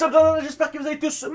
What's up, j'espère que vous allez tous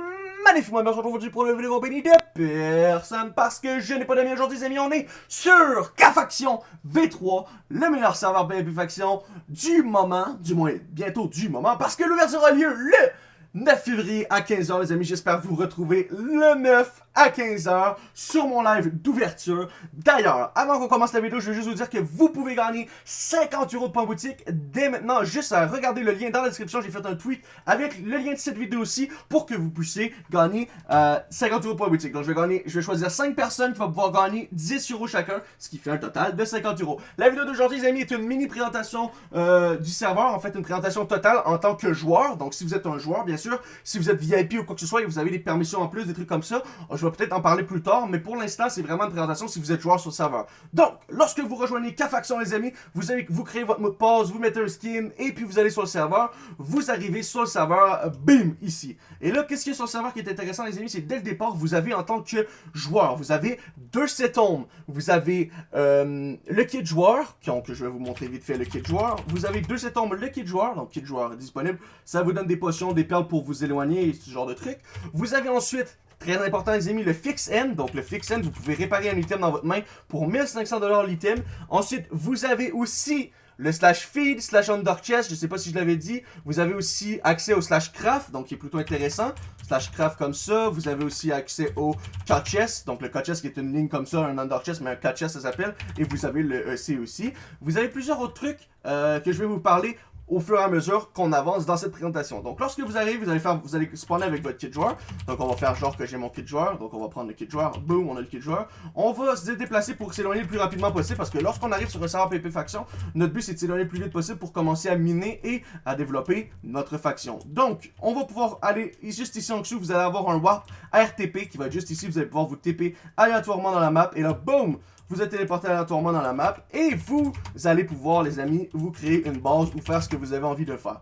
magnifiquement bien aujourd'hui pour une vidéo bénie de personne parce que je n'ai pas d'amis aujourd'hui, les amis. On est sur K-Faction V3, le meilleur serveur PvP Faction du moment, du moins bientôt du moment, parce que l'ouverture a lieu le 9 février à 15h, les amis. J'espère vous retrouver le 9 à 15h sur mon live d'ouverture. D'ailleurs, avant qu'on commence la vidéo, je veux juste vous dire que vous pouvez gagner 50 euros de points boutique dès maintenant. Juste à regarder le lien dans la description. J'ai fait un tweet avec le lien de cette vidéo aussi pour que vous puissiez gagner 50 euros de points boutique. Donc, je vais, gagner, je vais choisir 5 personnes qui vont pouvoir gagner 10 euros chacun, ce qui fait un total de 50 euros. La vidéo d'aujourd'hui, les amis, est une mini présentation euh, du serveur. En fait, une présentation totale en tant que joueur. Donc, si vous êtes un joueur, bien sûr, si vous êtes VIP ou quoi que ce soit et vous avez des permissions en plus, des trucs comme ça, je vais peut-être en parler plus tard, mais pour l'instant, c'est vraiment une présentation si vous êtes joueur sur le serveur. Donc, lorsque vous rejoignez K-Faction, les amis, vous, vous créez votre mot de passe, vous mettez un skin, et puis vous allez sur le serveur, vous arrivez sur le serveur, bim, ici. Et là, qu'est-ce qu'il y a sur le serveur qui est intéressant, les amis, c'est dès le départ, vous avez en tant que joueur, vous avez deux setomes, vous avez euh, le kit joueur, donc je vais vous montrer vite fait le kit joueur, vous avez deux setomes, le kit joueur, donc kit joueur disponible, ça vous donne des potions, des perles pour vous éloigner et ce genre de trucs. Vous avez ensuite Très important les amis, le Fix End. Donc le Fix End, vous pouvez réparer un item dans votre main pour 1500$ l'item. Ensuite, vous avez aussi le slash feed, slash under chest, je sais pas si je l'avais dit. Vous avez aussi accès au slash craft, donc qui est plutôt intéressant. Slash craft comme ça. Vous avez aussi accès au cut chest, donc le cut chest qui est une ligne comme ça, un under chest, mais un cut chest ça s'appelle. Et vous avez le EC aussi. Vous avez plusieurs autres trucs euh, que je vais vous parler au fur et à mesure qu'on avance dans cette présentation. Donc lorsque vous arrivez, vous allez vous allez spawner avec votre kit joueur. Donc on va faire genre que j'ai mon kit joueur. Donc on va prendre le kit joueur. Boom, on a le kit joueur. On va se déplacer pour s'éloigner le plus rapidement possible parce que lorsqu'on arrive sur un serveur PP faction, notre but c'est de s'éloigner le plus vite possible pour commencer à miner et à développer notre faction. Donc on va pouvoir aller juste ici en dessous, vous allez avoir un warp RTP qui va être juste ici, vous allez pouvoir vous TP aléatoirement dans la map et là boom vous êtes téléporté aléatoirement dans la map et vous allez pouvoir, les amis, vous créer une base ou faire ce que vous avez envie de faire.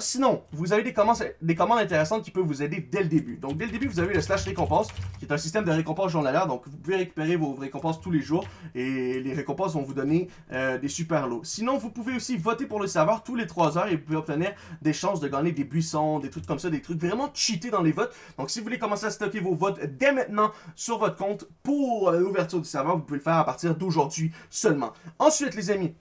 Sinon, vous avez des commandes, des commandes intéressantes qui peuvent vous aider dès le début. Donc, dès le début, vous avez le slash récompense, qui est un système de récompense journalière. Donc, vous pouvez récupérer vos récompenses tous les jours et les récompenses vont vous donner euh, des super lots. Sinon, vous pouvez aussi voter pour le serveur tous les 3 heures et vous pouvez obtenir des chances de gagner des buissons, des trucs comme ça, des trucs vraiment cheatés dans les votes. Donc, si vous voulez commencer à stocker vos votes dès maintenant sur votre compte pour euh, l'ouverture du serveur, vous pouvez le faire à partir d'aujourd'hui seulement. Ensuite, les amis,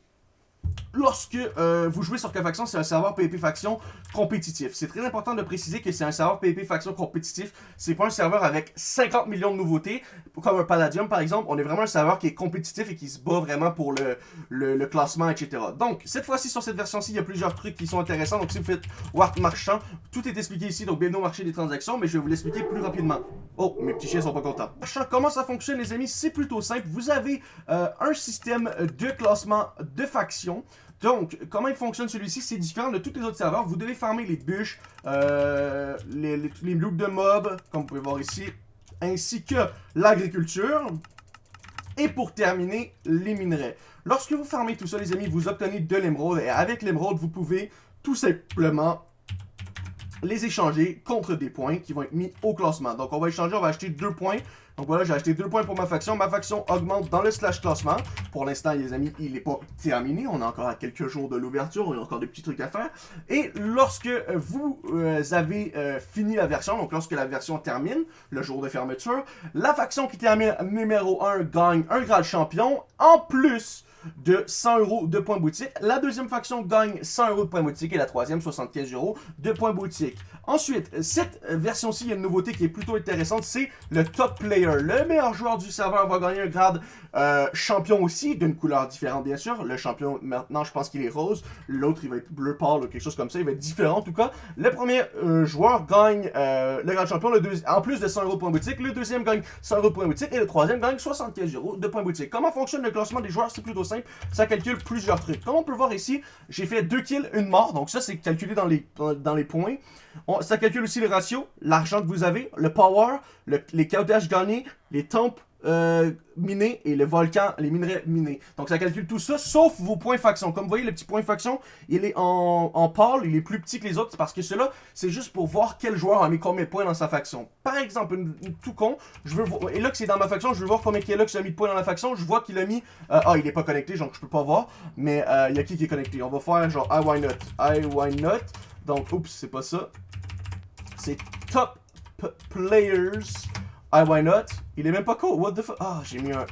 lorsque euh, vous jouez sur K-Faction, c'est un serveur PvP Faction compétitif. C'est très important de préciser que c'est un serveur PvP Faction compétitif. C'est pas un serveur avec 50 millions de nouveautés, comme un Palladium par exemple. On est vraiment un serveur qui est compétitif et qui se bat vraiment pour le, classement, etc. Donc, cette fois-ci, sur cette version-ci, il y a plusieurs trucs qui sont intéressants. Donc, si vous faites Warp Marchand, tout est expliqué ici. Donc, bienvenue au marché des transactions, mais je vais vous l'expliquer plus rapidement. Oh, mes petits chiens sont pas contents. Comment ça fonctionne, les amis? C'est plutôt simple. Vous avez euh, un système de classement de factions. Donc, comment il fonctionne celui-ci, c'est différent de tous les autres serveurs. Vous devez farmer les bûches, euh, les, les, les de mobs, comme vous pouvez voir ici, ainsi que l'agriculture. Et pour terminer, les minerais. Lorsque vous farmez tout ça, les amis, vous obtenez de l'émeraude. Et avec l'émeraude, vous pouvez tout simplement les échanger contre des points qui vont être mis au classement. Donc, on va échanger, on va acheter deux points. Donc voilà, j'ai acheté deux points pour ma faction. Ma faction augmente dans le slash classement. Pour l'instant, les amis, il n'est pas terminé. On est encore à quelques jours de l'ouverture. Il y a encore des petits trucs à faire. Et lorsque vous euh, avez euh, fini la version, donc lorsque la version termine, le jour de fermeture, la faction qui termine numéro 1 gagne un grade champion. En plus de 100 euros de points boutique. La deuxième faction gagne 100 euros de points boutique et la troisième 75 euros de points boutique. Ensuite, cette version-ci, il y a une nouveauté qui est plutôt intéressante, c'est le top player. Le meilleur joueur du serveur va gagner un grade euh, champion aussi, d'une couleur différente bien sûr. Le champion, maintenant, je pense qu'il est rose. L'autre, il va être bleu pâle ou quelque chose comme ça. Il va être différent en tout cas. Le premier euh, joueur gagne euh, le grade champion, le en plus de 100 euros de points boutique. Le deuxième gagne 100 euros de points boutique et le troisième gagne 75 euros de points boutique. Comment fonctionne le classement des joueurs? C'est plutôt simple. Ça calcule plusieurs trucs. Comme on peut voir ici, j'ai fait 2 kills, une mort. Donc ça, c'est calculé dans les, dans les points. ça calcule aussi les ratios, l'argent que vous avez, le power, les cautages gagnés, les tempes euh, minés et le volcan, les minerais minés. Donc ça calcule tout ça, sauf vos points faction. Comme vous voyez, le petit point faction, il est en, en pâle, il est plus petit que les autres, parce que cela, c'est juste pour voir quel joueur a mis combien de points dans sa faction. Par exemple, tout con, je veux voir, et là que c'est dans ma faction, je veux voir combien il a mis de points dans la faction, je vois qu'il a mis, euh, ah, il est pas connecté, donc je peux pas voir, mais euh, il y a qui qui est connecté? On va faire genre, I why not, I why not, donc, oups, c'est pas ça, c'est Top Players. I Why Not? Il est même pas cool. What the fuck? Ah, j'ai mis un...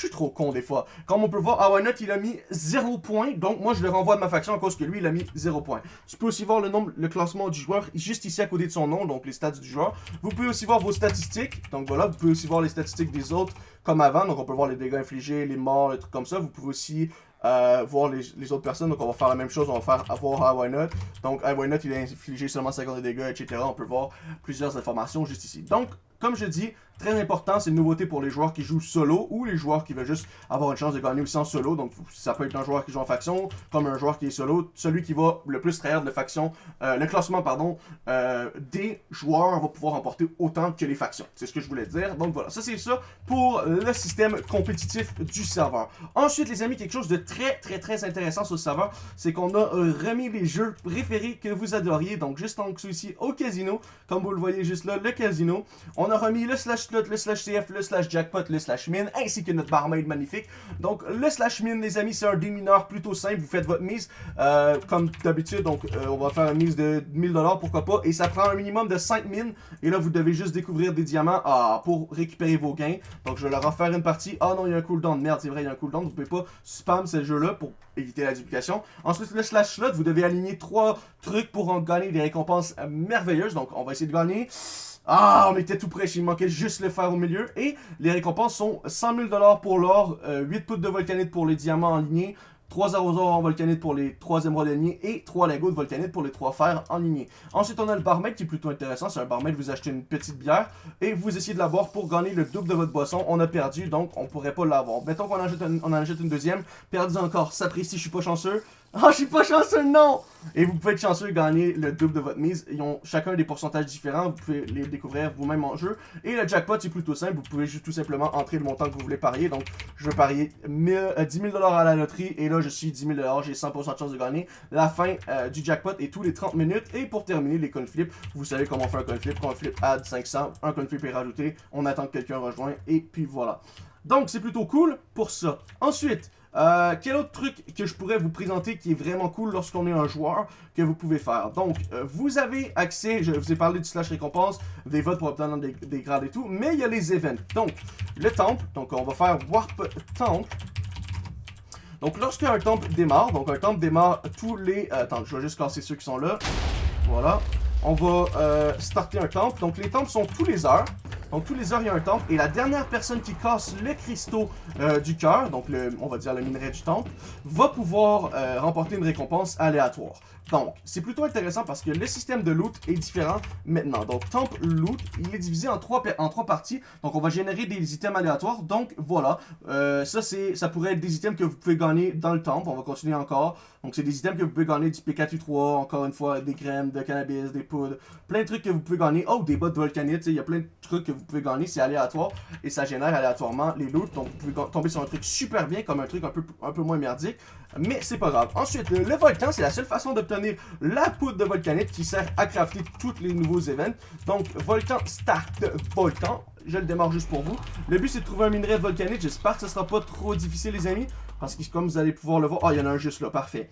Je suis trop con des fois. Comme on peut voir, Awanot, il a mis 0 points. Donc, moi, je le renvoie de ma faction à cause que lui, il a mis 0 points. Tu peux aussi voir le nombre, le classement du joueur juste ici à côté de son nom, donc les stats du joueur. Vous pouvez aussi voir vos statistiques. Donc voilà, vous pouvez aussi voir les statistiques des autres comme avant. Donc, on peut voir les dégâts infligés, les morts, les trucs comme ça. Vous pouvez aussi euh, voir les, autres personnes. Donc on va faire la même chose, on va faire avoir Why Not? Donc Why Not il a infligé seulement 50 de dégâts, etc. On peut voir plusieurs informations juste ici. Donc, comme je dis, Très important, c'est une nouveauté pour les joueurs qui jouent solo ou les joueurs qui veulent juste avoir une chance de gagner aussi en solo. Donc ça peut être un joueur qui joue en faction comme un joueur qui est solo. Celui qui va le plus trahir de faction, euh, le classement pardon, euh, des joueurs va pouvoir emporter autant que les factions. C'est ce que je voulais dire. Donc voilà, ça c'est ça pour le système compétitif du serveur. Ensuite les amis, quelque chose de très très très intéressant sur le serveur, c'est qu'on a remis les jeux préférés que vous adoriez. Donc juste en dessous ici au casino, comme vous le voyez juste là, le casino. A remis le slash le slash CF, le slash jackpot, le slash mine, ainsi que notre barmaid magnifique. Donc, le slash mine, les amis, c'est un démineur plutôt simple. Vous faites votre mise, euh, comme d'habitude. Donc, euh, on va faire une mise de 1000$, pourquoi pas. Et ça prend un minimum de 5 mines. Et là, vous devez juste découvrir des diamants ah, pour récupérer vos gains. Donc, je vais leur refaire une partie. Ah non, il y a un cooldown. Merde, c'est vrai, il y a un cooldown. Vous pouvez pas spam ce jeu-là pour éviter la duplication. Ensuite, le slash slot, vous devez aligner trois trucs pour en gagner des récompenses merveilleuses. Donc, on va essayer de gagner... Ah, on était tout près, il manquait juste le fer au milieu. Et les récompenses sont 100 000 pour l'or, 8 euh, poutres de volcanite pour les diamants en lignée, 3 arrosoirs en volcanite pour les 3 émeraudes lignée et 3 lingots de volcanite pour les 3 fers en lignée. Ensuite, on a le barmaid qui est plutôt intéressant. C'est un barmaid, vous achetez une petite bière et vous essayez de la pour gagner le double de votre boisson. On a perdu, donc on pourrait pas l'avoir. Mettons qu'on en, en achète une deuxième, perdu encore. Ça précise, je suis pas chanceux. Ah, oh, je suis pas chanceux, non! Et vous pouvez être chanceux et gagner le double de votre mise. Ils ont chacun des pourcentages différents. Vous pouvez les découvrir vous-même en jeu. Et le jackpot, c'est plutôt simple. Vous pouvez juste tout simplement entrer le montant que vous voulez parier. Donc, je veux parier 10 000 euh, à la loterie. Et là, je suis 10 000 J'ai 100% de chance de gagner. La fin euh, du jackpot est tous les 30 minutes. Et pour terminer, les coin flips. Vous savez comment faire un coin flip. Coin flip add 500. Un coin flip est rajouté. On attend que quelqu'un rejoigne. Et puis voilà. Donc, c'est plutôt cool pour ça. Ensuite, euh, quel autre truc que je pourrais vous présenter qui est vraiment cool lorsqu'on est un joueur que vous pouvez faire? Donc, euh, vous avez accès, je vous ai parlé du slash récompense, des votes pour obtenir des, grades et tout, mais il y a les events. Donc, le temple, donc on va faire Warp Temple. Donc, lorsqu'un temple démarre, donc un temple démarre tous les... Euh, attends, je vais juste casser ceux qui sont là. Voilà. On va starter un temple. Donc, les temples sont tous les heures. Donc tous les heures, il y a un temple. Et la dernière personne qui casse le cristaux euh, du cœur, donc le, on va dire le minerai du temple, va pouvoir euh, remporter une récompense aléatoire. Donc, c'est plutôt intéressant parce que le système de loot est différent maintenant. Donc, Temple Loot, il est divisé en trois, parties. Donc, on va générer des items aléatoires. Donc, voilà. Euh, ça, pourrait être des items que vous pouvez gagner dans le temple. On va continuer encore. Donc, c'est des items que vous pouvez gagner du PK3, encore une fois, des graines de cannabis, des poudres. Plein de trucs que vous pouvez gagner. Oh, des bottes volcanites. Il y a plein de trucs que vous pouvez gagner. C'est aléatoire. Et ça génère aléatoirement les loots. Donc, vous pouvez tomber sur un truc super bien, comme un truc un peu, un peu moins merdique. Mais c'est pas grave. Ensuite, le volcan, c'est la seule façon d'obtenir la poudre de volcanite qui sert à crafter tous les nouveaux événements. Donc, volcan start volcan. Je le démarre juste pour vous. Le but, c'est de trouver un minerai de volcanite. J'espère que ce sera pas trop difficile, les amis. Parce que comme vous allez pouvoir le voir... Ah, il y en a un juste là. Parfait.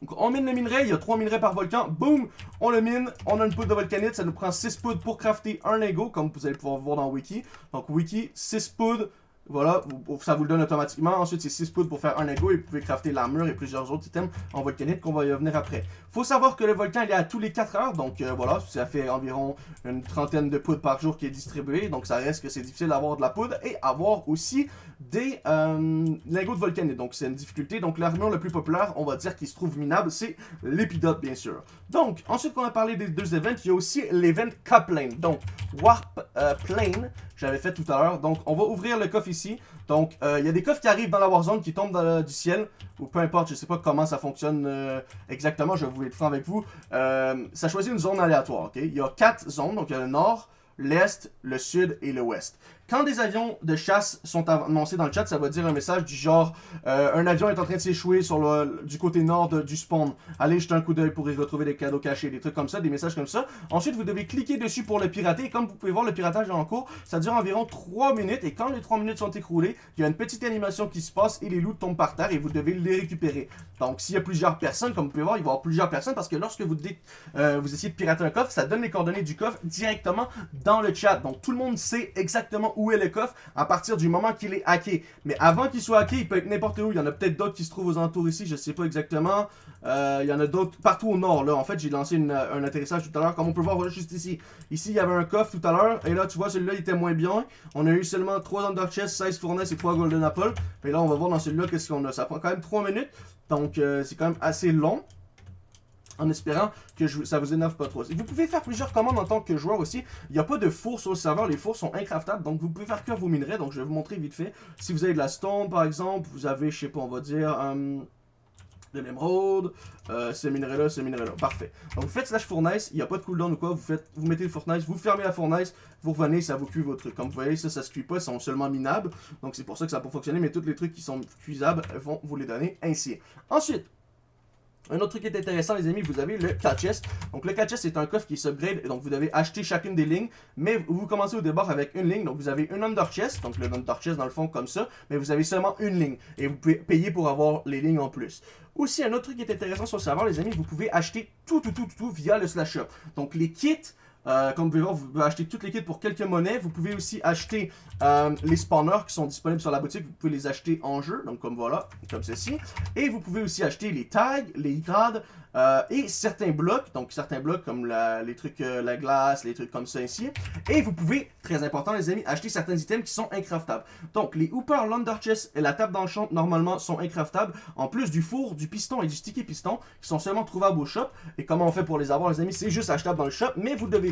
Donc, on mine le minerai, il y a 3 minerais par volcan. Boum, on le mine, on a une poudre de volcanite. Ça nous prend 6 poudres pour crafter un lingot, comme vous allez pouvoir voir dans Wiki. Donc, Wiki, 6 poudres, voilà, ça vous le donne automatiquement. Ensuite, c'est 6 poudres pour faire un ego et vous pouvez crafter l'armure et plusieurs autres items en volcanite qu'on va y revenir après. Faut savoir que le volcan il est à tous les 4 heures, donc euh, voilà, ça fait environ une trentaine de poudres par jour qui est distribuée, donc ça reste que c'est difficile d'avoir de la poudre et avoir aussi des euh, lingots de volcanite, donc c'est une difficulté. Donc l'armure le plus populaire, on va dire qui se trouve minable, c'est l'épidote bien sûr. Donc, ensuite qu'on a parlé des deux events, il y a aussi l'event K-Plane, donc Warp euh, Plane, j'avais fait tout à l'heure. Donc, on va ouvrir le coffre Donc, euh, il y a des coffres qui arrivent dans la Warzone, qui tombent du ciel, ou peu importe, je sais pas comment ça fonctionne euh, exactement, je vais vous être franc avec vous. Euh, ça choisit une zone aléatoire? Il y a quatre zones, donc il y a le nord, l'est, le sud et le ouest. Quand des avions de chasse sont annoncés dans le chat, ça va dire un message du genre euh, Un avion est en train de s'échouer sur le, du côté nord du spawn. Allez jeter un coup d'œil pour y retrouver des cadeaux cachés, des trucs comme ça, des messages comme ça. Ensuite, vous devez cliquer dessus pour le pirater. Et comme vous pouvez voir, le piratage est en cours. Ça dure environ 3 minutes. Et quand les 3 minutes sont écroulées, il y a une petite animation qui se passe et les loups tombent par terre et vous devez les récupérer. Donc, s'il y a plusieurs personnes, comme vous pouvez voir, il va y avoir plusieurs personnes parce que lorsque vous, dites, euh, vous essayez de pirater un coffre, ça donne les coordonnées du coffre directement dans le chat. Donc, tout le monde sait exactement où est le coffre à partir du moment qu'il est hacké. Mais avant qu'il soit hacké, il peut être n'importe où. Il y en a peut-être d'autres qui se trouvent aux entours ici, je sais pas exactement. Euh, il y en a d'autres partout au nord. Là, En fait, j'ai lancé un atterrissage tout à l'heure. Comme on peut voir juste ici. Ici, il y avait un coffre tout à l'heure. Et là, tu vois, celui-là, il était moins bien. On a eu seulement 3 Under Chest, 16 Fournaise et 3 Golden Apple. Et là, on va voir dans celui-là qu'est-ce qu'on a. Ça prend quand même 3 minutes. Donc, euh, c'est quand même assez long en espérant que ça vous énerve pas trop. Vous pouvez faire plusieurs commandes en tant que joueur aussi. Il n'y a pas de four sur le serveur, les fours sont incraftables, donc vous pouvez faire que vos minerais, donc je vais vous montrer vite fait. Si vous avez de la stone par exemple, vous avez, je sais pas, on va dire... Euh, de l'émeraude, euh, ce minerai-là, ce minerai-là. Parfait. Donc vous faites slash fournaise, il n'y a pas de cooldown ou quoi, vous vous mettez le fournaise, vous fermez la fournaise, vous revenez, ça vous cuit votre truc. Comme vous voyez, ça, ça se cuit pas, ils sont seulement minables. Donc c'est pour ça que ça peut fonctionner, mais tous les trucs qui sont cuisables vont vous les donner ainsi. Ensuite, un autre truc qui est intéressant, les amis, vous avez le catch Donc, le catch c'est un coffre qui s'upgrade. Donc, vous devez acheter chacune des lignes. Mais vous commencez au départ avec une ligne. Donc, vous avez une under chest. Donc, le under chest, dans le fond, comme ça. Mais vous avez seulement une ligne. Et vous pouvez payer pour avoir les lignes en plus. Aussi, un autre truc qui est intéressant sur le serveur, les amis, vous pouvez acheter tout, tout, tout, tout, tout via le slash shop. Donc, les kits euh, comme vous pouvez voir, vous pouvez acheter toutes les kits pour quelques monnaies. Vous pouvez aussi acheter euh, les spawners qui sont disponibles sur la boutique. Vous pouvez les acheter en jeu, donc comme voilà, comme ceci. Et vous pouvez aussi acheter les tags, les grades, euh, et certains blocs, donc certains blocs comme les trucs, la glace, les trucs comme ça ici. Et vous pouvez, très important les amis, acheter certains items qui sont incraftables. Donc les Hooper, l'Underchest et la table d'enchant normalement sont incraftables, en plus du four, du piston et du sticky piston qui sont seulement trouvables au shop. Et comment on fait pour les avoir les amis, c'est juste achetable dans le shop, mais vous devez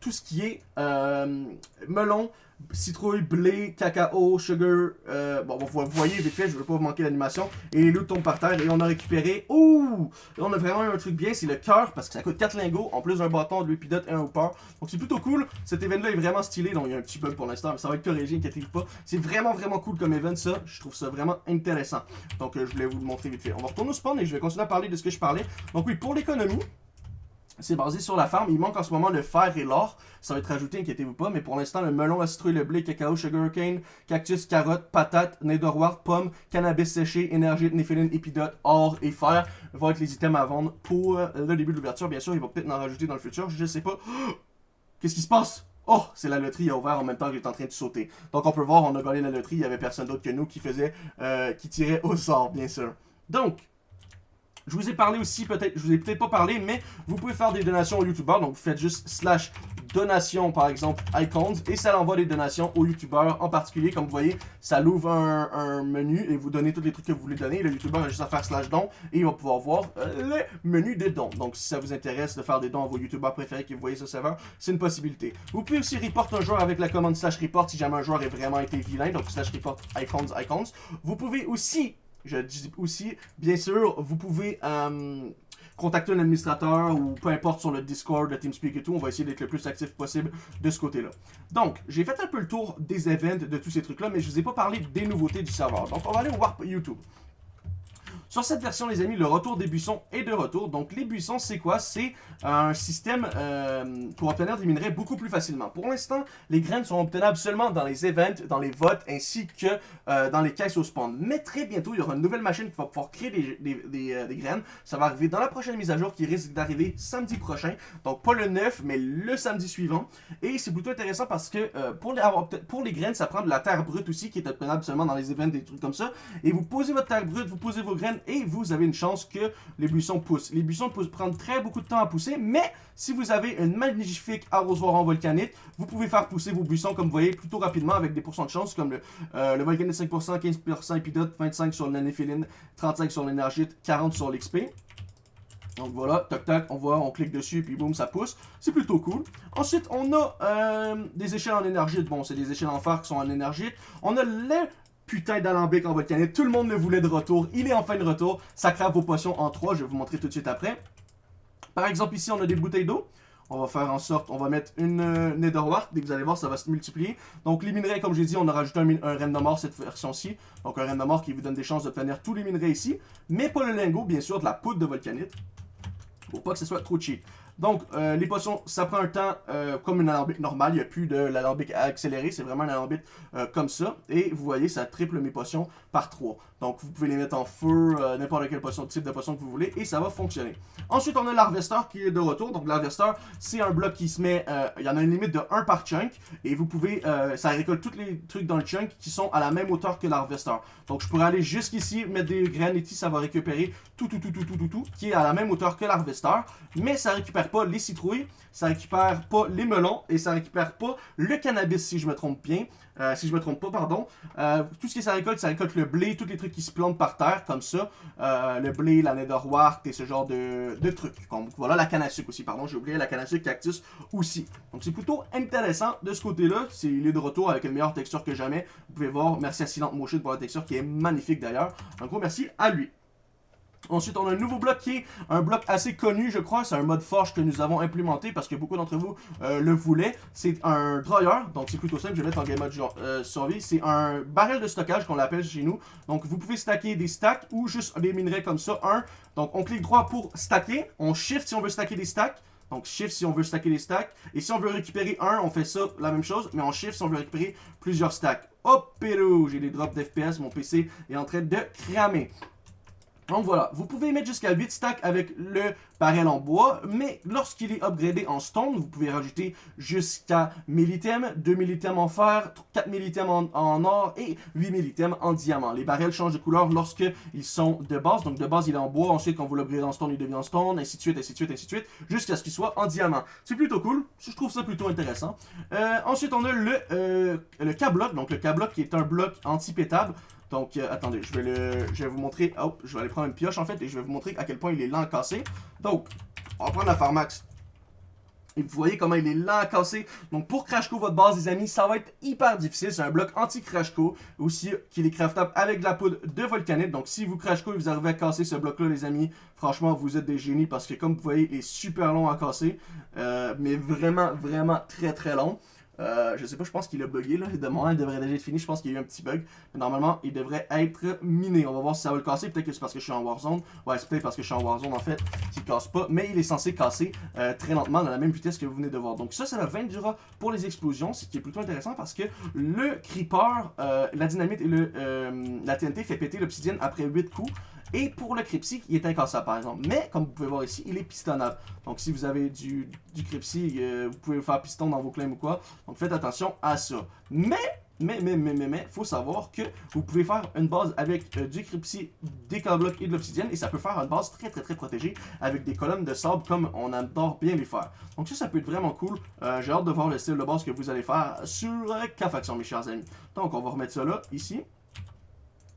tout ce qui est euh, melon, citrouille, blé, cacao, sugar. Euh, bon, vous voyez vite fait, je veux pas vous manquer l'animation. Et les loups par terre et on a récupéré. Ouh! On a vraiment un truc bien, c'est le cœur parce que ça coûte 4 lingots en plus d'un bâton, de l'épidote et un hooper. Donc c'est plutôt cool. Cet event-là est vraiment stylé. Donc il y a un petit bug pour l'instant, mais ça va être corrigé, inquiétez-vous pas. C'est vraiment vraiment cool comme event ça. Je trouve ça vraiment intéressant. Donc euh, je voulais vous le montrer vite fait. On va retourner au spawn et je vais continuer à parler de ce que je parlais. Donc oui, pour l'économie. C'est basé sur la farm. Il manque en ce moment le fer et l'or. Ça va être rajouté, inquiétez-vous pas. Mais pour l'instant, le melon, la citrouille, le blé, cacao, sugarcane, cactus, carotte, patate, netherwart, pomme, cannabis séché, énergie, néphéline, épidote, or et fer vont être les items à vendre pour le début de l'ouverture. Bien sûr, il va peut-être en rajouter dans le futur. Je sais pas. Qu'est-ce qui se passe? Oh, c'est la loterie a ouvert en même temps qu'il est en train de sauter. Donc on peut voir, on a gagné la loterie, il y avait personne d'autre que nous qui faisait, euh, qui tirait au sort, bien sûr. Donc, je vous ai parlé aussi, peut-être, je vous ai peut-être pas parlé, mais vous pouvez faire des donations aux youtubeurs. Donc, vous faites juste slash donation, par exemple, icons, et ça envoie des donations aux youtubeurs en particulier. Comme vous voyez, ça l'ouvre un, menu et vous donnez tous les trucs que vous voulez donner. Le youtubeur a juste à faire slash don et il va pouvoir voir euh, le menu des dons. Donc, si ça vous intéresse de faire des dons à vos youtubeurs préférés que vous voyez ce serveur, c'est une possibilité. Vous pouvez aussi report un joueur avec la commande slash report si jamais un joueur est vraiment été vilain. Donc, slash report icons, icons. Vous pouvez aussi je dis aussi, bien sûr, vous pouvez euh, contacter un administrateur ou peu importe sur le Discord, le TeamSpeak et tout. On va essayer d'être le plus actif possible de ce côté-là. Donc, j'ai fait un peu le tour des events, de tous ces trucs-là, mais je ne vous ai pas parlé des nouveautés du serveur. Donc, on va aller au Warp YouTube. Sur cette version, les amis, le retour des buissons est de retour. Donc, les buissons, c'est quoi? C'est un système euh, pour obtenir des minerais beaucoup plus facilement. Pour l'instant, les graines sont obtenables seulement dans les events, dans les votes, ainsi que euh, dans les caisses au spawn. Mais très bientôt, il y aura une nouvelle machine qui va pouvoir créer des, euh, graines. Ça va arriver dans la prochaine mise à jour qui risque d'arriver samedi prochain. Donc, pas le 9, mais le samedi suivant. Et c'est plutôt intéressant parce que pour, les, pour les graines, ça prend de la terre brute aussi, qui est obtenable seulement dans les events, des trucs comme ça. Et vous posez votre terre brute, vous posez vos graines et vous avez une chance que les buissons poussent. Les buissons peuvent prendre très beaucoup de temps à pousser, mais si vous avez une magnifique arrosoir en volcanite, vous pouvez faire pousser vos buissons, comme vous voyez, plutôt rapidement avec des pourcents de chance, comme le, euh, le volcanite 5%, 15% épidote, 25% sur l'anéphiline, 35% sur l'énergite, 40 sur l'XP. Donc voilà, tac tac, on voit, on clique dessus, puis boum, ça pousse. C'est plutôt cool. Ensuite, on a euh, des échelles en énergie. Bon, c'est des échelles en phare qui sont en énergie. On a les putain d'alambic en volcanite. Tout le monde le voulait de retour. Il est enfin de retour. Ça crave vos potions en 3. Je vais vous montrer tout de suite après. Par exemple, ici, on a des bouteilles d'eau. On va faire en sorte, on va mettre une euh, Netherwart. Dès que vous allez voir, ça va se multiplier. Donc les minerais, comme j'ai dit, on a rajouté un, un mort cette version-ci. Donc un mort qui vous donne des chances d'obtenir tous les minerais ici. Mais pas le lingot, bien sûr, de la poudre de volcanite. Pour pas que ce soit trop cheap. Donc, euh, les potions, ça prend un temps euh, comme une alambic normale. Il n'y a plus de l'alambic accéléré. C'est vraiment un alambic euh, comme ça. Et vous voyez, ça triple mes potions par 3. Donc, vous pouvez les mettre en feu, n'importe quel potion, type de potion que vous voulez. Et ça va fonctionner. Ensuite, on a l'harvester qui est de retour. Donc, l'harvester, c'est un bloc qui se met... il y en a une limite de 1 par chunk. Et vous pouvez... ça récolte tous les trucs dans le chunk qui sont à la même hauteur que l'harvester. Donc, je pourrais aller jusqu'ici, mettre des graines et ça va récupérer tout, tout, tout, tout, tout, tout, tout, qui est à la même hauteur que l'harvester. Mais ça récupère pas les citrouilles, ça récupère pas les melons et ça récupère pas le cannabis si je me trompe bien. Euh, si je me trompe pas, pardon. Euh, tout ce que ça récolte, ça récolte le blé, tous les trucs qui se plantent par terre, comme ça. Euh, le blé, la netherwart et ce genre de, trucs. voilà, la canne à sucre aussi, pardon, j'ai oublié la canne à sucre cactus aussi. Donc c'est plutôt intéressant de ce côté-là. C'est il est de retour avec une meilleure texture que jamais. Vous pouvez voir, merci à Silent Motion pour la texture qui est magnifique d'ailleurs. Un gros merci à lui. Ensuite, on a un nouveau bloc qui est un bloc assez connu, je crois. C'est un mode forge que nous avons implémenté parce que beaucoup d'entre vous euh, le voulaient. C'est un dryer, donc c'est plutôt simple. Je vais mettre en game mode euh, survie. C'est un barrel de stockage qu'on l'appelle chez nous. Donc, vous pouvez stacker des stacks ou juste des minerais comme ça. Un. Donc, on clique droit pour stacker. On shift si on veut stacker des stacks. Donc, shift si on veut stacker des stacks. Et si on veut récupérer un, on fait ça, la même chose. Mais on shift si on veut récupérer plusieurs stacks. Hop, pélo, j'ai des drops d'FPS. Mon PC est en train de cramer. Donc voilà, vous pouvez mettre jusqu'à 8 stacks avec le barrel en bois, mais lorsqu'il est upgradé en stone, vous pouvez rajouter jusqu'à 1000 items, 2000 items en fer, 4000 items en, or et 8000 items en diamant. Les barrels changent de couleur lorsqu'ils sont de base, donc de base il est en bois, ensuite quand vous l'upgradez en stone, il devient en stone, ainsi de suite, ainsi de suite, ainsi de suite, jusqu'à ce qu'il soit en diamant. C'est plutôt cool, je trouve ça plutôt intéressant. Euh, ensuite on a le, euh, le K-block, donc le K-block qui est un bloc anti-pétable. Donc, euh, attendez, je vais, le, je vais vous montrer... Oh, je vais aller prendre une pioche, en fait, et je vais vous montrer à quel point il est lent à casser. Donc, on va prendre la Pharmax. Et vous voyez comment il est lent à casser. Donc, pour Crashco, votre base, les amis, ça va être hyper difficile. C'est un bloc anti-Crashco. Aussi, qu'il est craftable avec de la poudre de volcanite. Donc, si vous Crashco et vous arrivez à casser ce bloc-là, les amis, franchement, vous êtes des génies. Parce que, comme vous voyez, il est super long à casser. Euh, mais vraiment, vraiment très, très long. Euh, je sais pas, je pense qu'il a bugué là. De il devrait déjà être fini. Je pense qu'il y a eu un petit bug. Mais normalement, il devrait être miné. On va voir si ça va le casser. Peut-être que c'est parce que je suis en Warzone. Ouais, c'est peut-être parce que je suis en Warzone en fait qu'il casse pas. Mais il est censé casser euh, très lentement dans la même vitesse que vous venez de voir. Donc ça, c'est la 20 du rat pour les explosions. Ce qui est plutôt intéressant parce que le creeper, euh, la dynamite et le, la TNT fait péter l'obsidienne après 8 coups. Et pour le Crypsy, il est incassable par exemple. Mais comme vous pouvez voir ici, il est pistonnable. Donc si vous avez du, du Crypsy, euh, vous pouvez faire piston dans vos claims ou quoi. Donc faites attention à ça. Mais, mais, mais, mais, mais, mais, faut savoir que vous pouvez faire une base avec euh, du Crypsy, des blocs et de l'obsidienne. Et ça peut faire une base très très très protégée avec des colonnes de sable comme on adore bien les faire. Donc ça, ça peut être vraiment cool. Euh, j'ai hâte de voir le style de base que vous allez faire sur K-Faction mes chers amis. Donc on va remettre ça là, ici.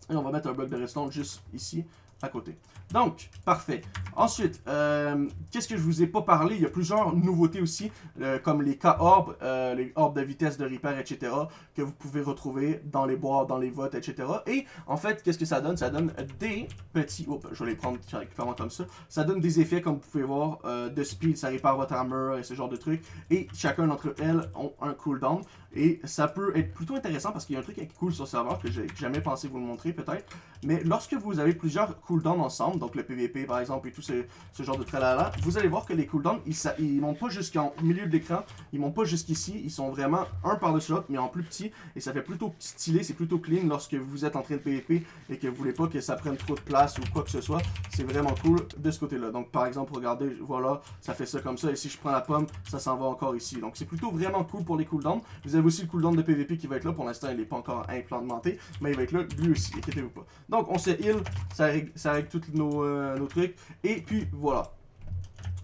Et on va mettre un bloc de redstone juste ici côté. Donc, parfait. Ensuite, euh, qu'est-ce que je vous ai pas parlé? Il y a plusieurs nouveautés aussi, euh, comme les K-Orbs, euh, les orbes de vitesse de repair, etc., que vous pouvez retrouver dans les bois, dans les votes, etc. Et, en fait, qu'est-ce que ça donne? Ça donne des petits... Oups, je vais les prendre carrément comme ça. Ça donne des effets, comme vous pouvez voir, de speed, ça répare votre armor et ce genre de trucs. Et chacun d'entre elles ont un cooldown. Et ça peut être plutôt intéressant parce qu'il y a un truc qui est cool sur le serveur que j'ai jamais pensé vous le montrer peut-être. Mais lorsque vous avez plusieurs cooldowns ensemble, donc le PVP par exemple et tout ce, genre de tralala, vous allez voir que les cooldowns, ils, ils montent pas jusqu'en milieu de l'écran, ils montent pas jusqu'ici, ils sont vraiment un par-dessus l'autre mais en plus petit et ça fait plutôt stylé, c'est plutôt clean lorsque vous êtes en train de PVP et que vous voulez pas que ça prenne trop de place ou quoi que ce soit. C'est vraiment cool de ce côté-là. Donc par exemple, regardez, voilà, ça fait ça comme ça et si je prends la pomme, ça s'en va encore ici. Donc c'est plutôt vraiment cool pour les cooldowns. Vous avez aussi le cooldown de PVP qui va être là. Pour l'instant, il n'est pas encore implanté, mais il va être là lui aussi, inquiétez-vous pas. Donc, on se heal, ça règle, ça tous euh, nos trucs. Et puis, voilà.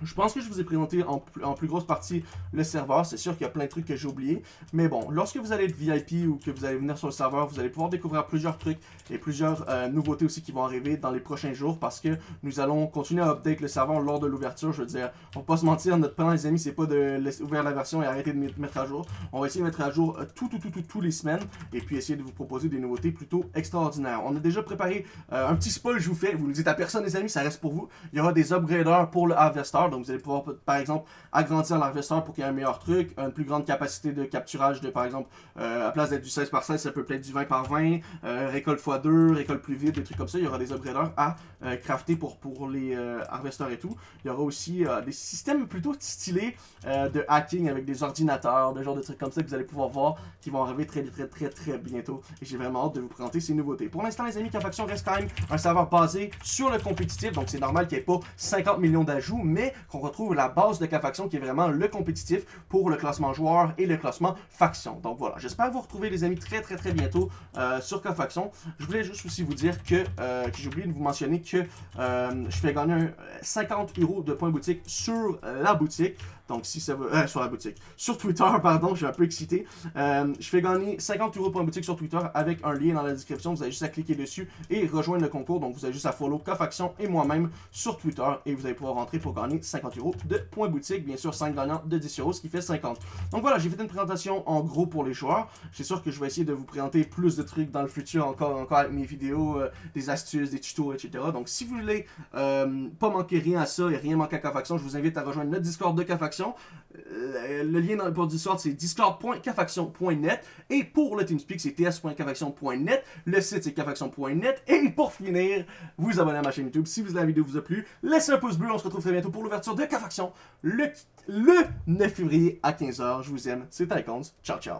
Je pense que je vous ai présenté en, plus grosse partie le serveur. C'est sûr qu'il y a plein de trucs que j'ai oubliés. Mais bon, lorsque vous allez être VIP ou que vous allez venir sur le serveur, vous allez pouvoir découvrir plusieurs trucs et plusieurs euh, nouveautés aussi qui vont arriver dans les prochains jours parce que nous allons continuer à update le serveur lors de l'ouverture. Je veux dire, on va pas se mentir, notre plan les amis, c'est pas de ouvrir la version et arrêter de mettre à jour. On va essayer de mettre à jour euh, tout, tout, tout, tout, tous les semaines et puis essayer de vous proposer des nouveautés plutôt extraordinaires. On a déjà préparé euh, un petit spoil, je vous fais. Vous ne dites à personne les amis, ça reste pour vous. Il y aura des upgraders pour le Harvester Donc vous allez pouvoir, par exemple, agrandir l'harvesteur pour qu'il y ait un meilleur truc, une plus grande capacité de capturage de, par exemple, euh, à place d'être du 16 par 16, ça peut être du 20 par 20, euh, récolte x2, récolte plus vite, des trucs comme ça. Il y aura des upgraders à euh, crafter pour, pour les harvesteurs et tout. Il y aura aussi des systèmes plutôt stylés de hacking avec des ordinateurs, des genres de trucs comme ça que vous allez pouvoir voir qui vont arriver très très très très bientôt. Et j'ai vraiment hâte de vous présenter ces nouveautés. Pour l'instant, les amis, Cafaction reste quand même un serveur basé sur le compétitif, donc c'est normal qu'il n'y ait pas 50 millions d'ajouts, mais qu'on retrouve la base de Cafaction qui est vraiment le compétitif pour le classement joueur et le classement faction. Donc voilà, j'espère vous retrouver les amis très très très bientôt euh, sur Cafaction. Je voulais juste aussi vous dire que, euh, que j'ai oublié de vous mentionner que euh, je fais gagner 50 euros de points boutique sur la boutique. Donc, si ça veut... Euh, sur la boutique. Sur Twitter, pardon, je suis un peu excité. Euh, je fais gagner 50 euros pour une boutique sur Twitter avec un lien dans la description. Vous avez juste à cliquer dessus et rejoindre le concours. Donc, vous avez juste à follow Cofaction et moi-même sur Twitter. Et vous allez pouvoir rentrer pour gagner 50 euros de points boutique. Bien sûr, 5 gagnants de 10 euros, ce qui fait 50. Donc voilà, j'ai fait une présentation en gros pour les joueurs. C'est sûr que je vais essayer de vous présenter plus de trucs dans le futur encore, encore avec mes vidéos, euh, des astuces, des tutos, etc. Donc, si vous voulez pas manquer rien à ça et rien manquer à Cofaction, je vous invite à rejoindre notre Discord de Cofaction euh, le lien pour le Discord, c'est discord.cafaction.net. Et pour le TeamSpeak, c'est ts.cafaction.net. Le site, c'est cafaction.net. Et pour finir, vous abonnez à ma chaîne YouTube si la vidéo vous a plu. Laissez un pouce bleu. On se retrouve très bientôt pour l'ouverture de Cafaction le, le 9 février à 15h. Je vous aime. C'est Icons. Ciao, ciao.